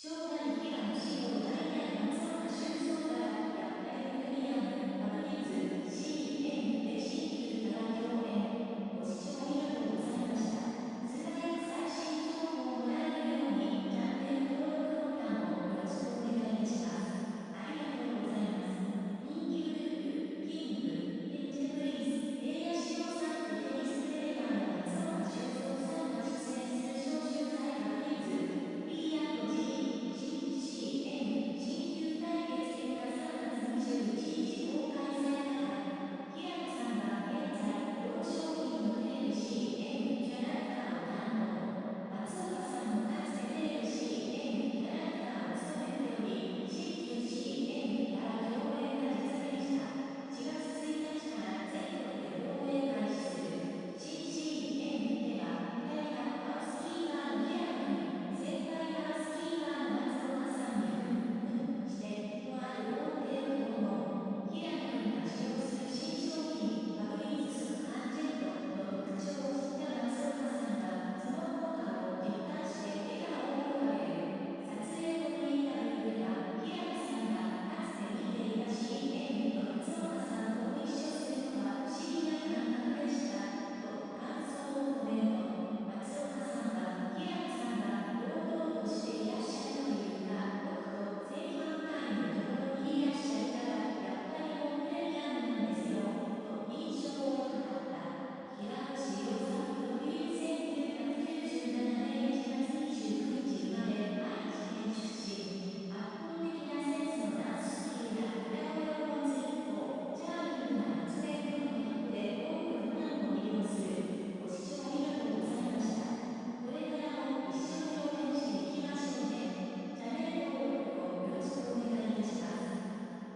正代平野志郎代々万歳